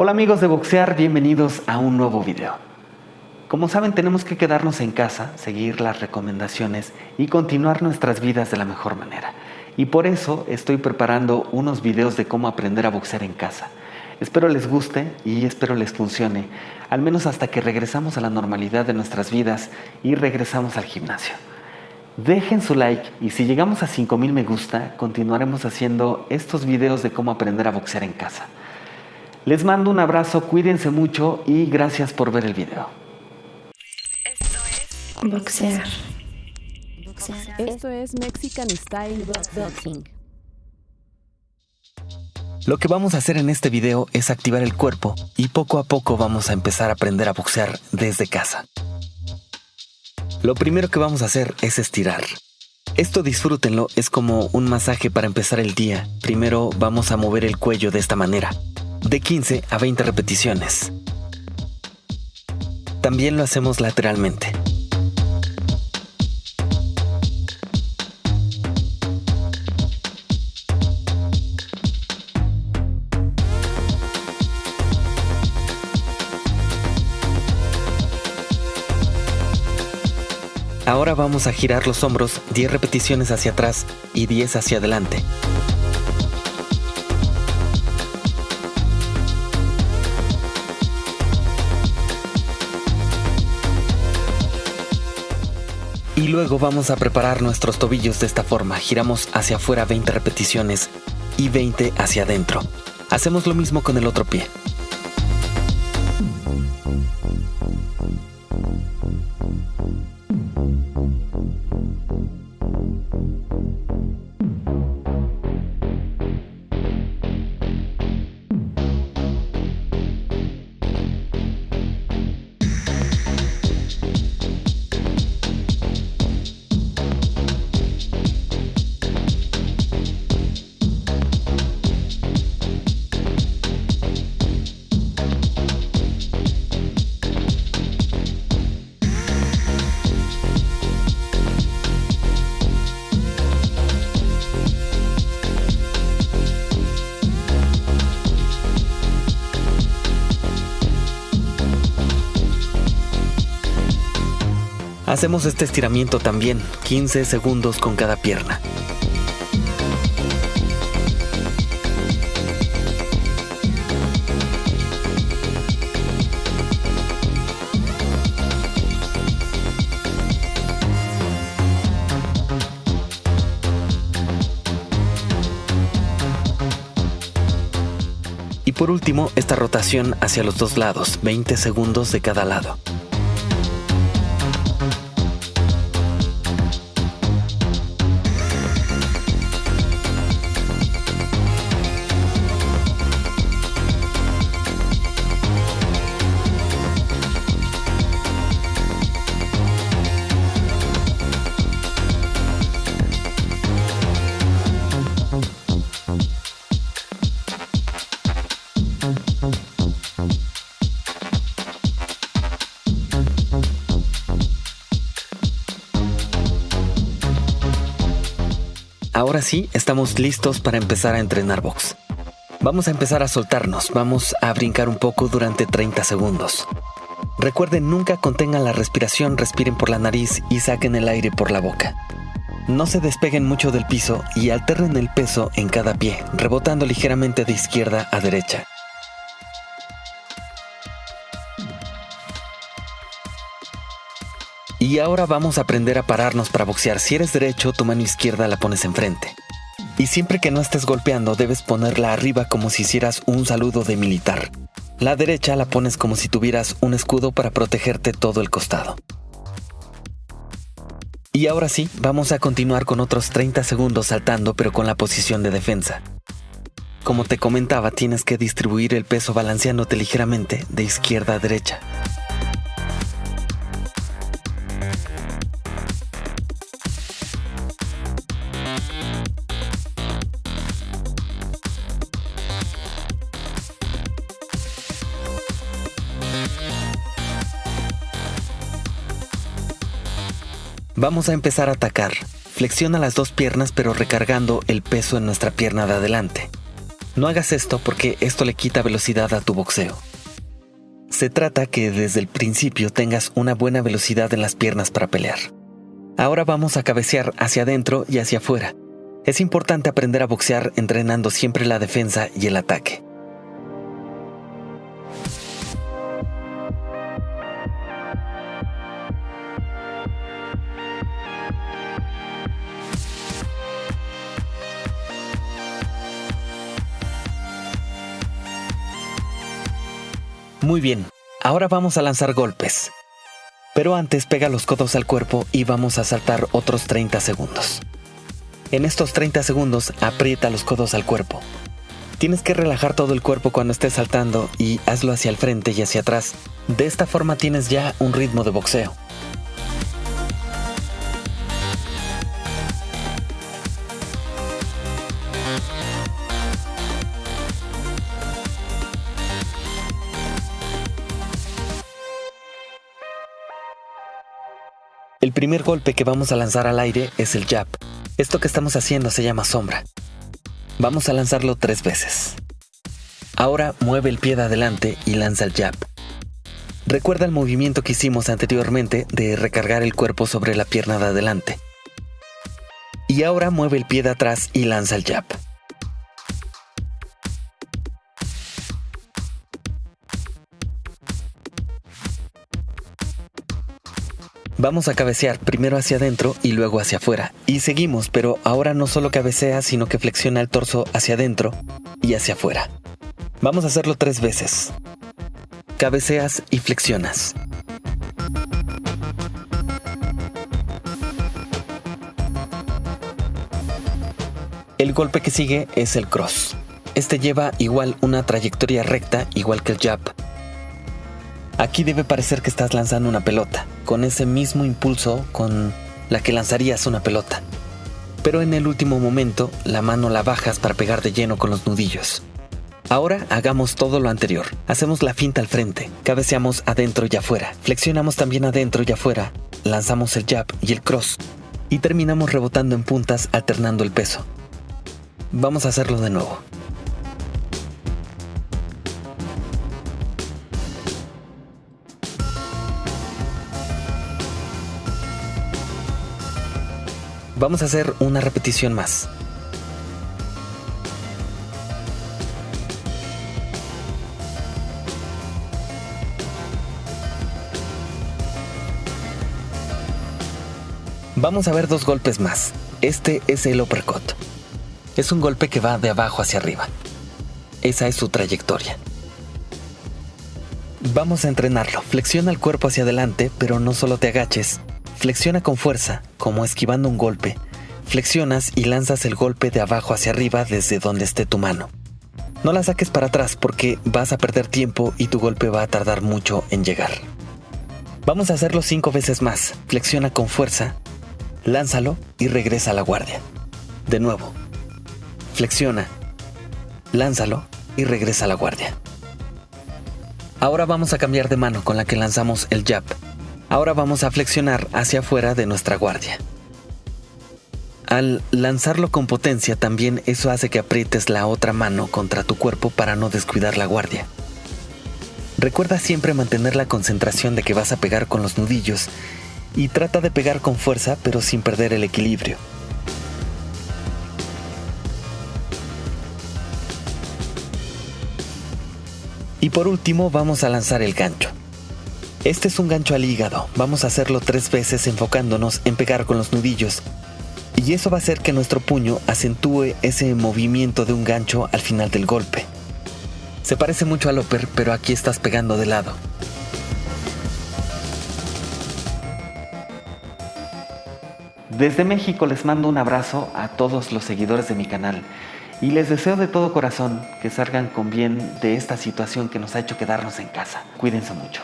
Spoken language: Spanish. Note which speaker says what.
Speaker 1: Hola amigos de Boxear, bienvenidos a un nuevo video. Como saben tenemos que quedarnos en casa, seguir las recomendaciones y continuar nuestras vidas de la mejor manera. Y por eso estoy preparando unos videos de cómo aprender a boxear en casa. Espero les guste y espero les funcione, al menos hasta que regresamos a la normalidad de nuestras vidas y regresamos al gimnasio. Dejen su like y si llegamos a 5000 me gusta, continuaremos haciendo estos videos de cómo aprender a boxear en casa. Les mando un abrazo, cuídense mucho y gracias por ver el video.
Speaker 2: Esto es
Speaker 3: Boxear.
Speaker 4: Esto es Mexican Style
Speaker 3: Boxing.
Speaker 1: Lo que vamos a hacer en este video es activar el cuerpo y poco a poco vamos a empezar a aprender a boxear desde casa. Lo primero que vamos a hacer es estirar. Esto disfrútenlo, es como un masaje para empezar el día. Primero vamos a mover el cuello de esta manera, de 15 a 20 repeticiones. También lo hacemos lateralmente. Ahora vamos a girar los hombros 10 repeticiones hacia atrás y 10 hacia adelante. Luego vamos a preparar nuestros tobillos de esta forma. Giramos hacia afuera 20 repeticiones y 20 hacia adentro. Hacemos lo mismo con el otro pie. Hacemos este estiramiento también, 15 segundos con cada pierna. Y por último, esta rotación hacia los dos lados, 20 segundos de cada lado. Ahora sí, estamos listos para empezar a entrenar box. Vamos a empezar a soltarnos, vamos a brincar un poco durante 30 segundos. Recuerden, nunca contengan la respiración, respiren por la nariz y saquen el aire por la boca. No se despeguen mucho del piso y alternen el peso en cada pie, rebotando ligeramente de izquierda a derecha. Y ahora vamos a aprender a pararnos para boxear. Si eres derecho, tu mano izquierda la pones enfrente. Y siempre que no estés golpeando, debes ponerla arriba como si hicieras un saludo de militar. La derecha la pones como si tuvieras un escudo para protegerte todo el costado. Y ahora sí, vamos a continuar con otros 30 segundos saltando pero con la posición de defensa. Como te comentaba, tienes que distribuir el peso balanceándote ligeramente de izquierda a derecha. Vamos a empezar a atacar. Flexiona las dos piernas pero recargando el peso en nuestra pierna de adelante. No hagas esto porque esto le quita velocidad a tu boxeo. Se trata que desde el principio tengas una buena velocidad en las piernas para pelear. Ahora vamos a cabecear hacia adentro y hacia afuera. Es importante aprender a boxear entrenando siempre la defensa y el ataque. Muy bien, ahora vamos a lanzar golpes. Pero antes pega los codos al cuerpo y vamos a saltar otros 30 segundos. En estos 30 segundos aprieta los codos al cuerpo. Tienes que relajar todo el cuerpo cuando estés saltando y hazlo hacia el frente y hacia atrás. De esta forma tienes ya un ritmo de boxeo. El primer golpe que vamos a lanzar al aire es el jab. Esto que estamos haciendo se llama sombra. Vamos a lanzarlo tres veces. Ahora mueve el pie de adelante y lanza el jab. Recuerda el movimiento que hicimos anteriormente de recargar el cuerpo sobre la pierna de adelante. Y ahora mueve el pie de atrás y lanza el jab. Vamos a cabecear primero hacia adentro y luego hacia afuera. Y seguimos, pero ahora no solo cabecea, sino que flexiona el torso hacia adentro y hacia afuera. Vamos a hacerlo tres veces. Cabeceas y flexionas. El golpe que sigue es el cross. Este lleva igual una trayectoria recta, igual que el jab, Aquí debe parecer que estás lanzando una pelota, con ese mismo impulso con la que lanzarías una pelota. Pero en el último momento, la mano la bajas para pegar de lleno con los nudillos. Ahora hagamos todo lo anterior. Hacemos la finta al frente, cabeceamos adentro y afuera, flexionamos también adentro y afuera, lanzamos el jab y el cross, y terminamos rebotando en puntas alternando el peso. Vamos a hacerlo de nuevo. Vamos a hacer una repetición más. Vamos a ver dos golpes más. Este es el uppercut. Es un golpe que va de abajo hacia arriba. Esa es su trayectoria. Vamos a entrenarlo. Flexiona el cuerpo hacia adelante, pero no solo te agaches, Flexiona con fuerza, como esquivando un golpe. Flexionas y lanzas el golpe de abajo hacia arriba desde donde esté tu mano. No la saques para atrás porque vas a perder tiempo y tu golpe va a tardar mucho en llegar. Vamos a hacerlo cinco veces más. Flexiona con fuerza, lánzalo y regresa a la guardia. De nuevo. Flexiona, lánzalo y regresa a la guardia. Ahora vamos a cambiar de mano con la que lanzamos el jab. Ahora vamos a flexionar hacia afuera de nuestra guardia. Al lanzarlo con potencia también eso hace que aprietes la otra mano contra tu cuerpo para no descuidar la guardia. Recuerda siempre mantener la concentración de que vas a pegar con los nudillos y trata de pegar con fuerza pero sin perder el equilibrio. Y por último vamos a lanzar el gancho. Este es un gancho al hígado. Vamos a hacerlo tres veces enfocándonos en pegar con los nudillos. Y eso va a hacer que nuestro puño acentúe ese movimiento de un gancho al final del golpe. Se parece mucho al upper, pero aquí estás pegando de lado. Desde México les mando un abrazo a todos los seguidores de mi canal y les deseo de todo corazón que salgan con bien de esta situación que nos ha hecho quedarnos en casa. Cuídense mucho.